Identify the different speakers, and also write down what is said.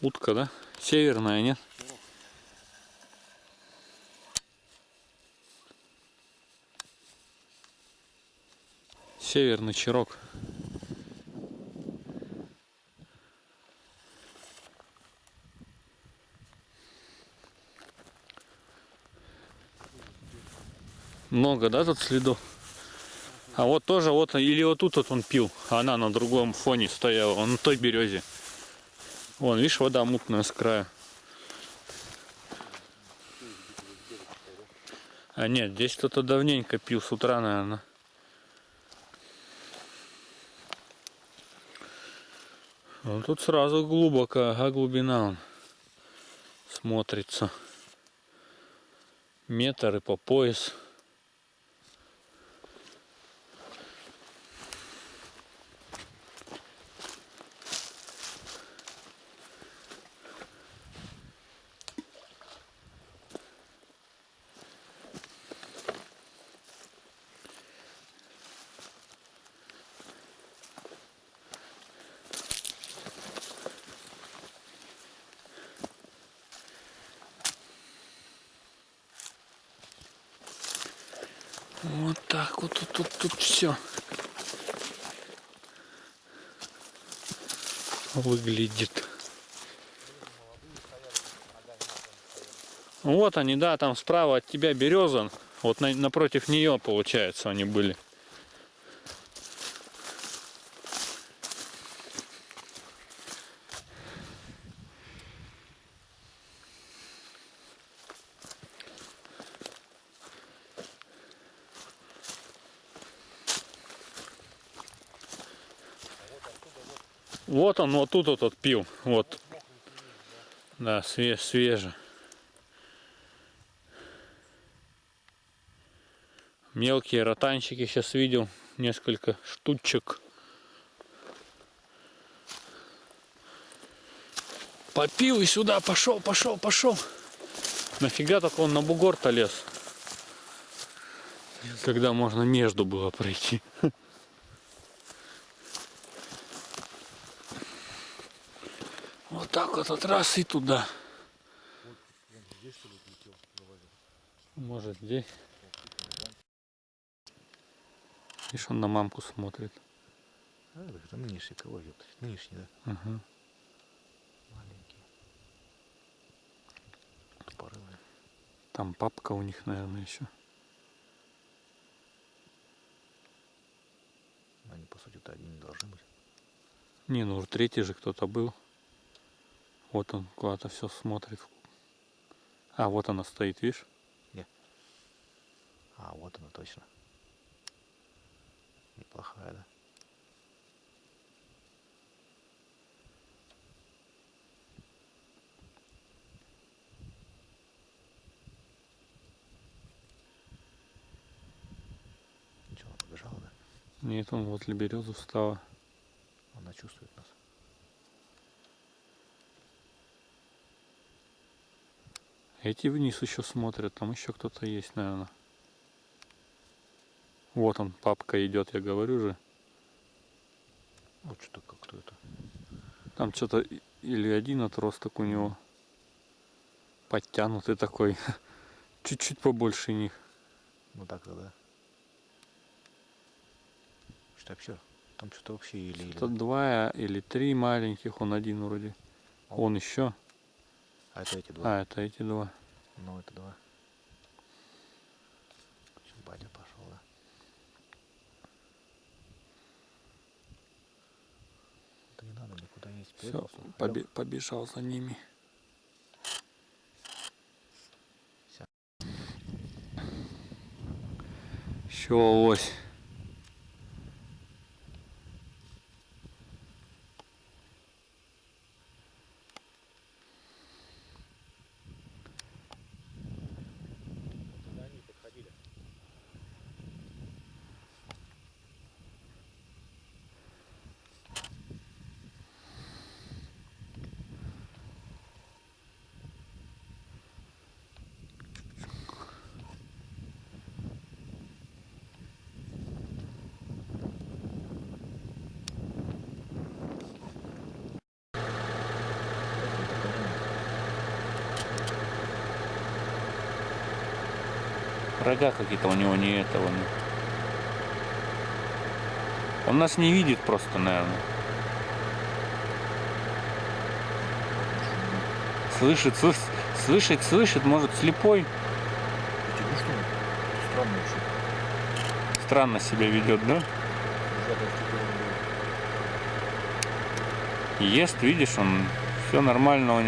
Speaker 1: Утка, да? Северная, нет? Северный чирок. Много, да, тут следов? А вот тоже, вот, или вот тут вот он пил, а она на другом фоне стояла, он на той березе. Вон, видишь, вода мутная с края. А нет, здесь кто-то давненько пил с утра, наверное. Ну, тут сразу глубоко, ага, глубина он смотрится. Метр и по пояс. Вот так вот тут, тут, тут все выглядит. Вот они, да, там справа от тебя береза. Вот на- напротив нее, получается, они были. Вот он, вот тут вот, вот пил. Вот. Да, свеж, свеже. Мелкие ротанчики сейчас видел. Несколько штучек. Попил и сюда пошел, пошел, пошел. Нафига так он на бугор-то лез? Когда можно между было пройти. так вот от раз и туда. Может здесь. Видишь, он на мамку смотрит.
Speaker 2: А, так это нынешний кого ёпта? Нынешний, да?
Speaker 1: Ага.
Speaker 2: Маленький. Тупорылый.
Speaker 1: Там папка у них, наверное, еще.
Speaker 2: Они, по сути-то, одни не должны быть.
Speaker 1: Не, ну уже третий же кто-то был. Вот он куда-то все смотрит. А, вот она стоит, видишь?
Speaker 2: А, вот она точно. Неплохая, да? Ничего, она побежала, да?
Speaker 1: Нет, он возле березы встала.
Speaker 2: Она чувствует нас.
Speaker 1: Эти вниз еще смотрят, там еще кто-то есть, наверное. Вот он, папка идет, я говорю же.
Speaker 2: Вот что как-то это.
Speaker 1: Там что-то или один отросток у него подтянутый такой. Чуть-чуть побольше них.
Speaker 2: Ну так-то, да. Что вообще? Там что-то вообще или...
Speaker 1: Что-то два или три маленьких, он один вроде.
Speaker 2: О.
Speaker 1: Он еще.
Speaker 2: А это эти два.
Speaker 1: А, это эти два.
Speaker 2: Ну, это два. Чё, батя пошел, да? Да не надо никуда есть.
Speaker 1: Все.
Speaker 2: Лёг.
Speaker 1: побежал за ними.
Speaker 2: Всё.
Speaker 1: Еще Рога какие-то у него не этого. Не. Он нас не видит просто, наверное. Слышит, слышит, слышит, слышит, может слепой. Странно себя ведет, да? Ест, видишь, он все нормально у него.